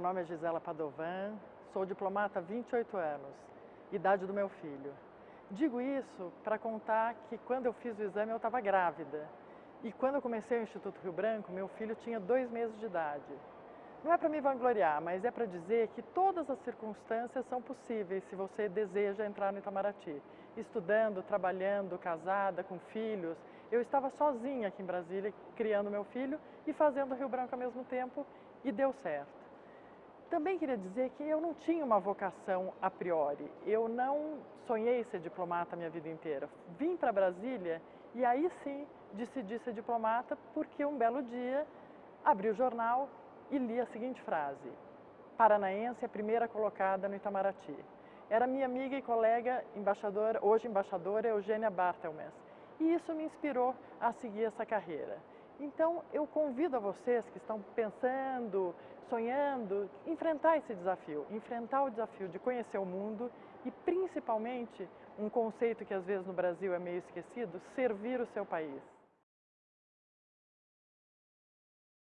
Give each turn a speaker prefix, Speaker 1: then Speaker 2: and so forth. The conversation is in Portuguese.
Speaker 1: nome é Gisela Padovan, sou diplomata há 28 anos, idade do meu filho. Digo isso para contar que quando eu fiz o exame eu estava grávida. E quando eu comecei o Instituto Rio Branco, meu filho tinha dois meses de idade. Não é para me vangloriar, mas é para dizer que todas as circunstâncias são possíveis se você deseja entrar no Itamaraty. Estudando, trabalhando, casada, com filhos. Eu estava sozinha aqui em Brasília, criando meu filho e fazendo Rio Branco ao mesmo tempo e deu certo. Também queria dizer que eu não tinha uma vocação a priori. Eu não sonhei ser diplomata a minha vida inteira. Vim para Brasília e aí sim decidi ser diplomata porque um belo dia abri o jornal e li a seguinte frase: Paranaense é a primeira colocada no Itamaraty. Era minha amiga e colega embaixadora, hoje embaixadora Eugênia Bartelmans. E isso me inspirou a seguir essa carreira. Então, eu convido a vocês que estão pensando, sonhando, enfrentar esse desafio, enfrentar o desafio de conhecer o mundo e, principalmente, um conceito que às vezes no Brasil é meio esquecido, servir o seu país.